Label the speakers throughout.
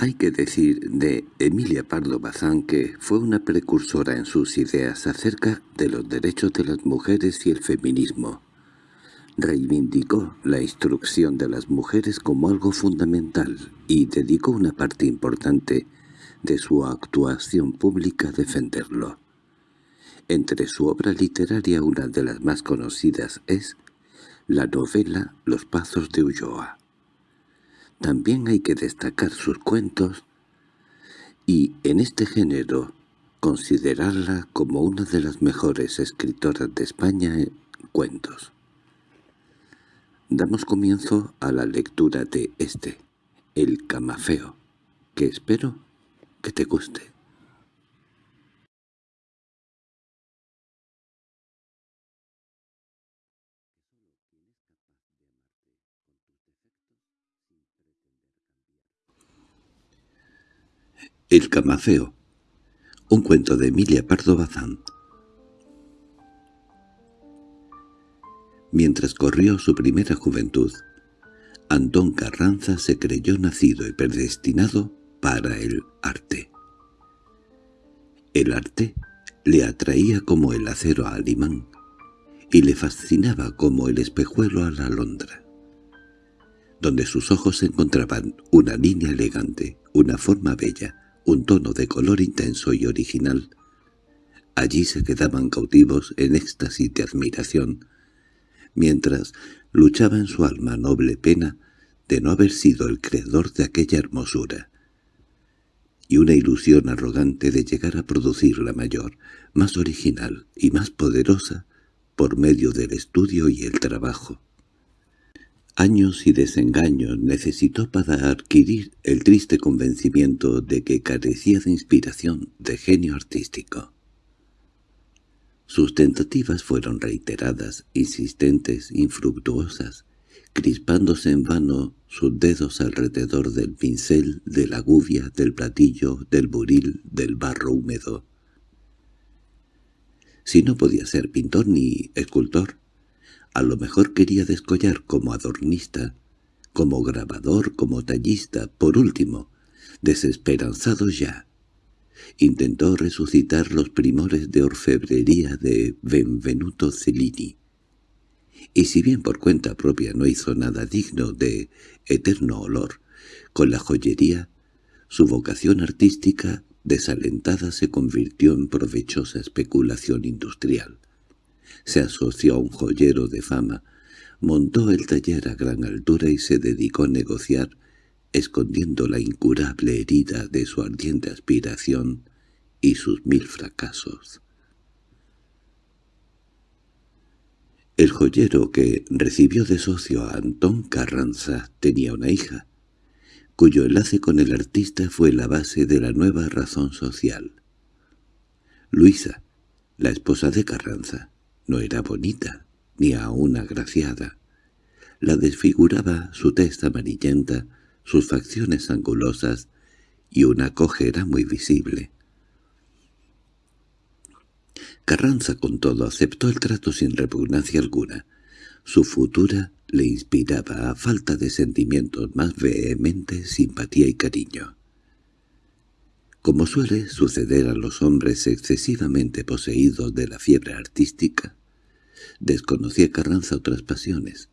Speaker 1: Hay que decir de Emilia Pardo Bazán que fue una precursora en sus ideas acerca de los derechos de las mujeres y el feminismo. Reivindicó la instrucción de las mujeres como algo fundamental y dedicó una parte importante de su actuación pública a defenderlo. Entre su obra literaria una de las más conocidas es la novela Los Pazos de Ulloa. También hay que destacar sus cuentos y, en este género, considerarla como una de las mejores escritoras de España en cuentos. Damos comienzo a la lectura de este, El Camafeo, que espero que te guste. El camafeo. Un cuento de Emilia Pardo Bazán. Mientras corrió su primera juventud, Antón Carranza se creyó nacido y predestinado para el arte. El arte le atraía como el acero al imán y le fascinaba como el espejuelo a la alondra, donde sus ojos encontraban una línea elegante, una forma bella, un tono de color intenso y original. Allí se quedaban cautivos en éxtasis de admiración, mientras luchaba en su alma noble pena de no haber sido el creador de aquella hermosura, y una ilusión arrogante de llegar a producir la mayor, más original y más poderosa por medio del estudio y el trabajo. Años y desengaños necesitó para adquirir el triste convencimiento de que carecía de inspiración, de genio artístico. Sus tentativas fueron reiteradas, insistentes, infructuosas, crispándose en vano sus dedos alrededor del pincel, de la gubia, del platillo, del buril, del barro húmedo. Si no podía ser pintor ni escultor, a lo mejor quería descollar como adornista, como grabador, como tallista, por último, desesperanzado ya. Intentó resucitar los primores de orfebrería de Benvenuto Cellini. Y si bien por cuenta propia no hizo nada digno de eterno olor, con la joyería, su vocación artística desalentada se convirtió en provechosa especulación industrial se asoció a un joyero de fama, montó el taller a gran altura y se dedicó a negociar, escondiendo la incurable herida de su ardiente aspiración y sus mil fracasos. El joyero que recibió de socio a Antón Carranza tenía una hija, cuyo enlace con el artista fue la base de la nueva razón social. Luisa, la esposa de Carranza, no era bonita, ni aún agraciada. La desfiguraba su testa amarillenta, sus facciones angulosas y una cojera muy visible. Carranza con todo aceptó el trato sin repugnancia alguna. Su futura le inspiraba a falta de sentimientos más vehementes simpatía y cariño. Como suele suceder a los hombres excesivamente poseídos de la fiebre artística, Desconocía Carranza otras pasiones.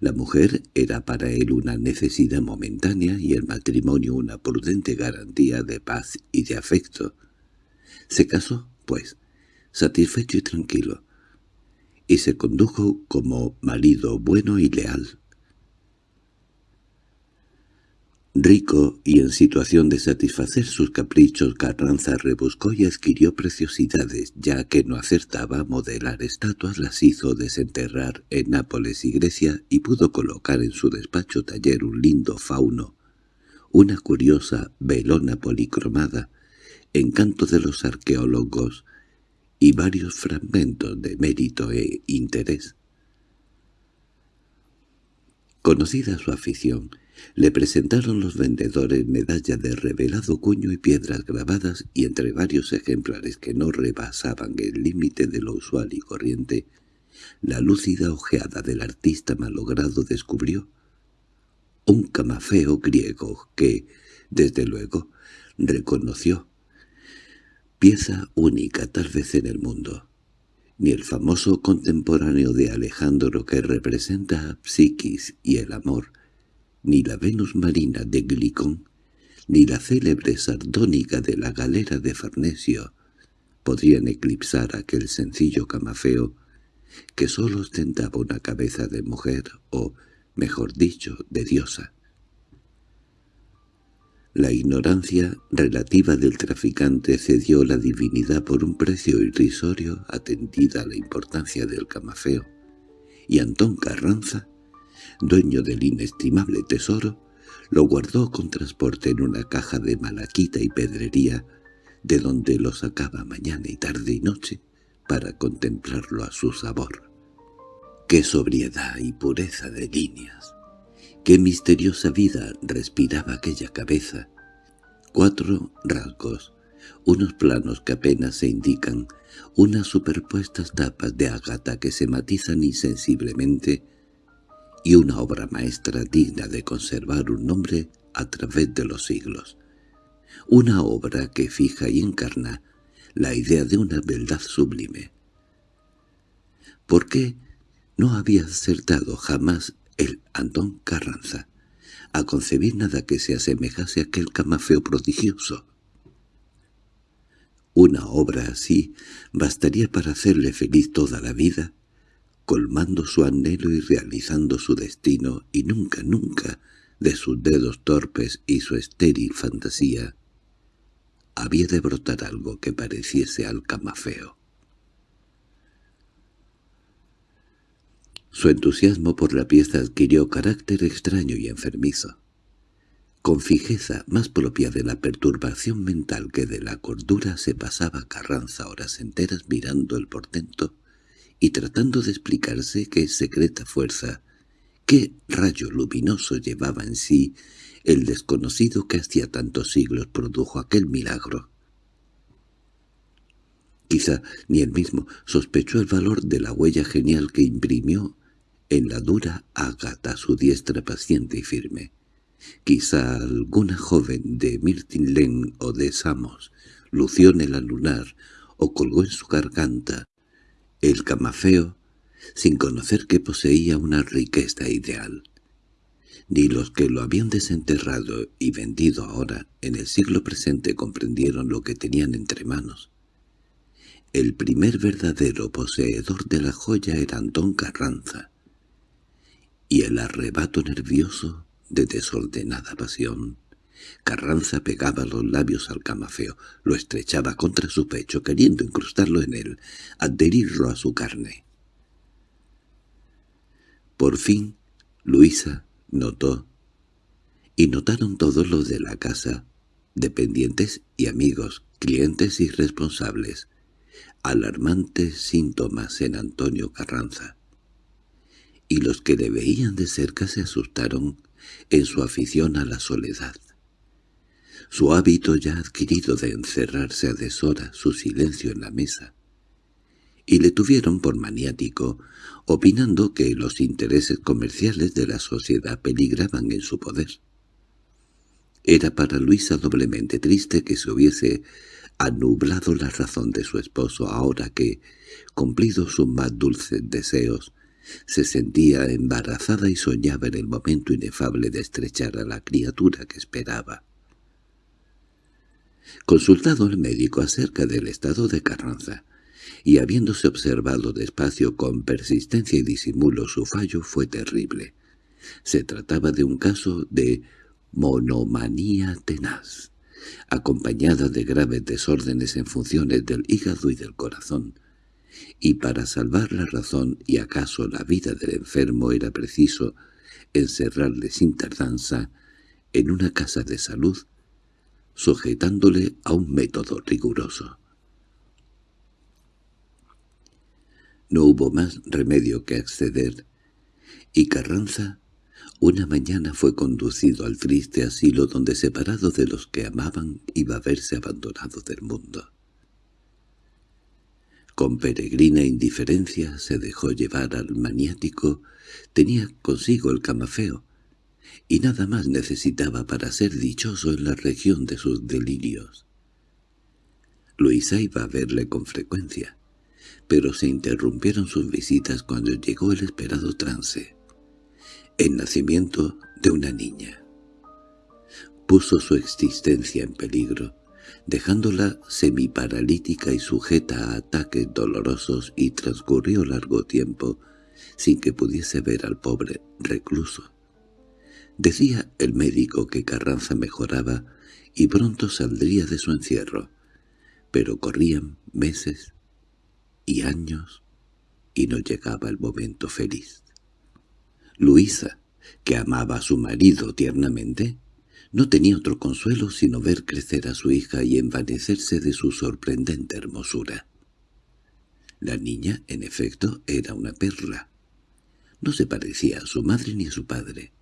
Speaker 1: La mujer era para él una necesidad momentánea y el matrimonio una prudente garantía de paz y de afecto. Se casó, pues, satisfecho y tranquilo, y se condujo como marido bueno y leal. Rico y en situación de satisfacer sus caprichos, Carranza rebuscó y adquirió preciosidades, ya que no acertaba a modelar estatuas las hizo desenterrar en Nápoles y Grecia y pudo colocar en su despacho taller un lindo fauno, una curiosa velona policromada, encanto de los arqueólogos y varios fragmentos de mérito e interés. Conocida su afición, le presentaron los vendedores medalla de revelado cuño y piedras grabadas y entre varios ejemplares que no rebasaban el límite de lo usual y corriente, la lúcida ojeada del artista malogrado descubrió un camafeo griego que, Desde luego, reconoció. Pieza única tal vez en el mundo. Ni el famoso contemporáneo de Alejandro que representa a Psiquis y el amor, ni la Venus marina de Glicón, ni la célebre sardónica de la galera de Farnesio, podrían eclipsar aquel sencillo camafeo que sólo ostentaba una cabeza de mujer o, mejor dicho, de diosa. La ignorancia relativa del traficante cedió la divinidad por un precio irrisorio atendida a la importancia del camafeo, y Antón Carranza, dueño del inestimable tesoro, lo guardó con transporte en una caja de malaquita y pedrería, de donde lo sacaba mañana y tarde y noche para contemplarlo a su sabor. ¡Qué sobriedad y pureza de líneas! Qué misteriosa vida respiraba aquella cabeza. Cuatro rasgos, unos planos que apenas se indican, unas superpuestas tapas de ágata que se matizan insensiblemente, y una obra maestra digna de conservar un nombre a través de los siglos. Una obra que fija y encarna la idea de una verdad sublime. ¿Por qué no había acertado jamás el Antón Carranza, a concebir nada que se asemejase a aquel camafeo prodigioso. Una obra así bastaría para hacerle feliz toda la vida, colmando su anhelo y realizando su destino, y nunca, nunca, de sus dedos torpes y su estéril fantasía, había de brotar algo que pareciese al camafeo. Su entusiasmo por la pieza adquirió carácter extraño y enfermizo. Con fijeza más propia de la perturbación mental que de la cordura se pasaba Carranza horas enteras mirando el portento y tratando de explicarse qué secreta fuerza, qué rayo luminoso llevaba en sí el desconocido que hacía tantos siglos produjo aquel milagro. Quizá ni él mismo sospechó el valor de la huella genial que imprimió en la dura ágata su diestra paciente y firme. Quizá alguna joven de Mirtinlen o de Samos lució en el lunar o colgó en su garganta el camafeo sin conocer que poseía una riqueza ideal. Ni los que lo habían desenterrado y vendido ahora, en el siglo presente, comprendieron lo que tenían entre manos. El primer verdadero poseedor de la joya era Antón Carranza, y el arrebato nervioso de desordenada pasión. Carranza pegaba los labios al camafeo, lo estrechaba contra su pecho, queriendo incrustarlo en él, adherirlo a su carne. Por fin, Luisa notó, y notaron todos los de la casa, dependientes y amigos, clientes y responsables, alarmantes síntomas en Antonio Carranza y los que le veían de cerca se asustaron en su afición a la soledad. Su hábito ya adquirido de encerrarse a deshora, su silencio en la mesa, y le tuvieron por maniático, opinando que los intereses comerciales de la sociedad peligraban en su poder. Era para Luisa doblemente triste que se hubiese anublado la razón de su esposo ahora que, cumplidos sus más dulces deseos, se sentía embarazada y soñaba en el momento inefable de estrechar a la criatura que esperaba. Consultado el médico acerca del estado de Carranza, y habiéndose observado despacio con persistencia y disimulo su fallo fue terrible. Se trataba de un caso de monomanía tenaz, acompañada de graves desórdenes en funciones del hígado y del corazón, y para salvar la razón y acaso la vida del enfermo era preciso encerrarle sin tardanza en una casa de salud, sujetándole a un método riguroso. No hubo más remedio que acceder, y Carranza una mañana fue conducido al triste asilo donde separado de los que amaban iba a verse abandonado del mundo. Con peregrina indiferencia se dejó llevar al maniático, tenía consigo el camafeo, y nada más necesitaba para ser dichoso en la región de sus delirios. Luisa iba a verle con frecuencia, pero se interrumpieron sus visitas cuando llegó el esperado trance, el nacimiento de una niña. Puso su existencia en peligro, dejándola semiparalítica y sujeta a ataques dolorosos y transcurrió largo tiempo sin que pudiese ver al pobre recluso. Decía el médico que Carranza mejoraba y pronto saldría de su encierro, pero corrían meses y años y no llegaba el momento feliz. Luisa, que amaba a su marido tiernamente, no tenía otro consuelo sino ver crecer a su hija y envanecerse de su sorprendente hermosura. La niña, en efecto, era una perla. No se parecía a su madre ni a su padre.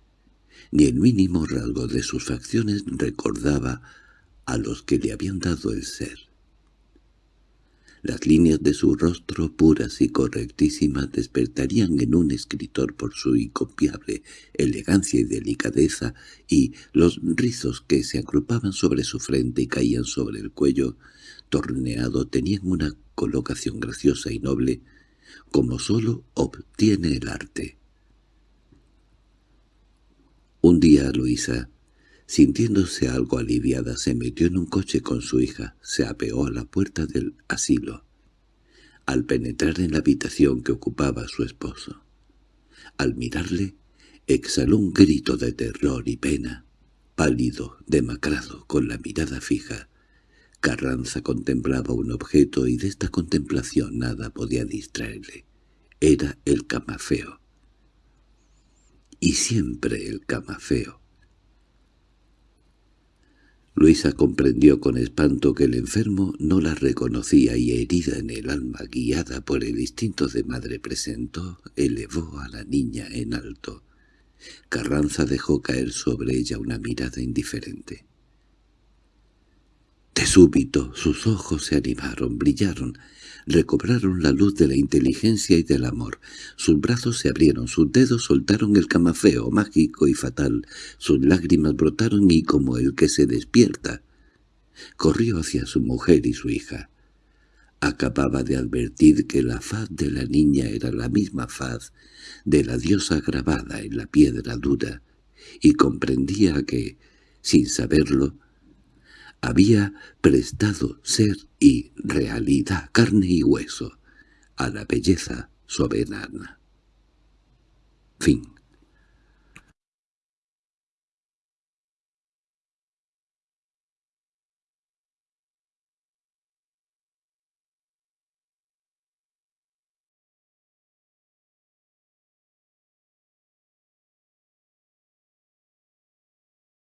Speaker 1: Ni el mínimo rasgo de sus facciones recordaba a los que le habían dado el ser. Las líneas de su rostro puras y correctísimas despertarían en un escritor por su incopiable elegancia y delicadeza, y los rizos que se agrupaban sobre su frente y caían sobre el cuello torneado tenían una colocación graciosa y noble, como sólo obtiene el arte. Un día Luisa, sintiéndose algo aliviada, se metió en un coche con su hija, se apeó a la puerta del asilo. Al penetrar en la habitación que ocupaba su esposo, al mirarle, exhaló un grito de terror y pena, pálido, demacrado, con la mirada fija. Carranza contemplaba un objeto y de esta contemplación nada podía distraerle. Era el camafeo y siempre el camafeo. Luisa comprendió con espanto que el enfermo no la reconocía y herida en el alma, guiada por el instinto de madre presentó, elevó a la niña en alto. Carranza dejó caer sobre ella una mirada indiferente. De súbito sus ojos se animaron, brillaron, recobraron la luz de la inteligencia y del amor. Sus brazos se abrieron, sus dedos soltaron el camafeo mágico y fatal, sus lágrimas brotaron y como el que se despierta, corrió hacia su mujer y su hija. Acababa de advertir que la faz de la niña era la misma faz de la diosa grabada en la piedra dura, y comprendía que, sin saberlo, había prestado ser y realidad, carne y hueso, a la belleza soberana. Fin